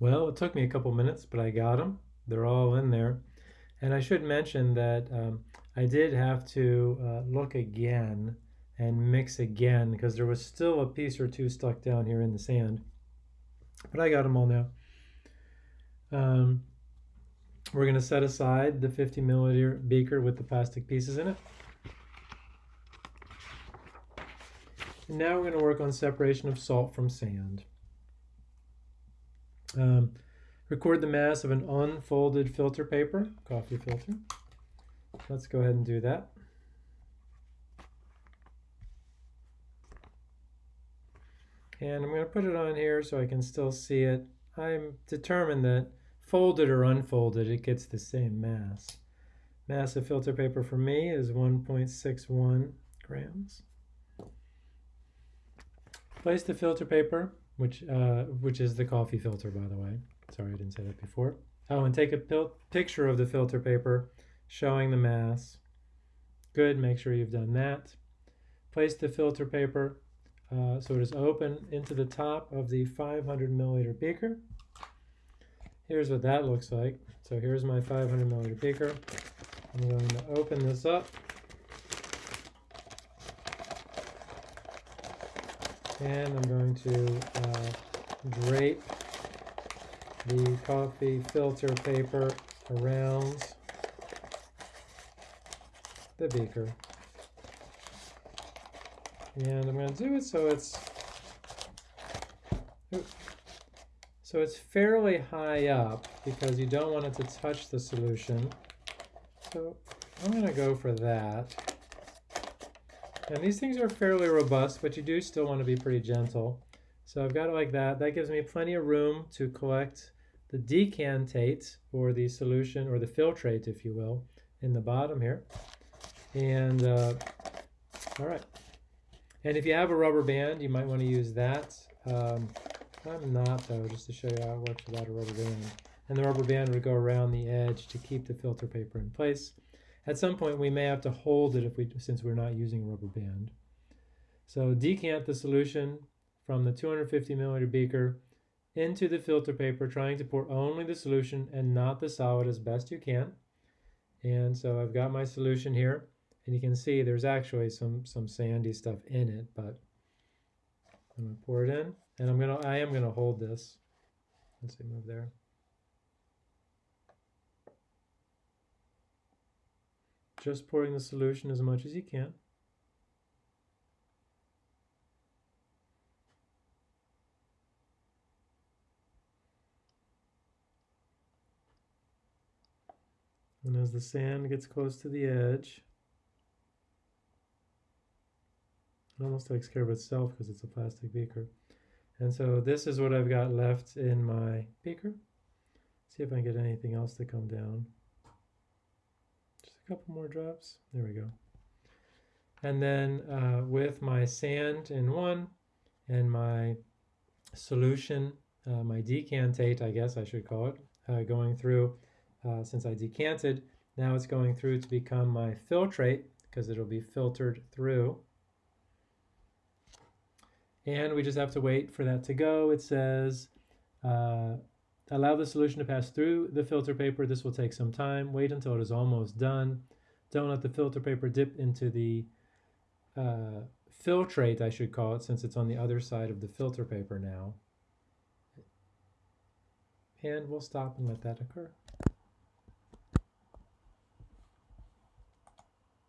Well, it took me a couple minutes, but I got them. They're all in there. And I should mention that um, I did have to uh, look again and mix again because there was still a piece or two stuck down here in the sand. But I got them all now. Um, we're going to set aside the 50 milliliter beaker with the plastic pieces in it. And now we're going to work on separation of salt from sand. Um, record the mass of an unfolded filter paper, coffee filter. Let's go ahead and do that. And I'm going to put it on here so I can still see it. I'm determined that folded or unfolded, it gets the same mass. Mass of filter paper for me is 1.61 grams. Place the filter paper, which, uh, which is the coffee filter, by the way. Sorry, I didn't say that before. Oh, and take a picture of the filter paper showing the mass. Good, make sure you've done that. Place the filter paper uh, so it is open into the top of the 500 milliliter beaker. Here's what that looks like. So here's my 500 milliliter beaker. I'm going to open this up. And I'm going to uh, drape the coffee filter paper around the beaker. And I'm going to do it so it's so it's fairly high up because you don't want it to touch the solution. So I'm going to go for that. And these things are fairly robust, but you do still want to be pretty gentle. So I've got it like that. That gives me plenty of room to collect the decantate, or the solution, or the filtrate, if you will, in the bottom here. And, uh, all right. And if you have a rubber band, you might want to use that. Um, I'm not though, just to show you how it works without a rubber band. And the rubber band would go around the edge to keep the filter paper in place. At some point we may have to hold it if we, since we're not using a rubber band. So decant the solution from the 250 milliliter beaker into the filter paper, trying to pour only the solution and not the solid as best you can. And so I've got my solution here. And you can see there's actually some, some sandy stuff in it, but I'm gonna pour it in and I'm gonna, I am gonna hold this. Let's see, move there. Just pouring the solution as much as you can. And as the sand gets close to the edge, It almost takes care of itself because it's a plastic beaker. And so this is what I've got left in my beaker. See if I can get anything else to come down. Couple more drops. There we go. And then uh, with my sand in one and my solution, uh, my decantate, I guess I should call it, uh, going through, uh, since I decanted, now it's going through to become my filtrate because it'll be filtered through. And we just have to wait for that to go. It says, uh, allow the solution to pass through the filter paper. This will take some time. Wait until it is almost done. Don't let the filter paper dip into the uh, filtrate, I should call it, since it's on the other side of the filter paper now. And we'll stop and let that occur.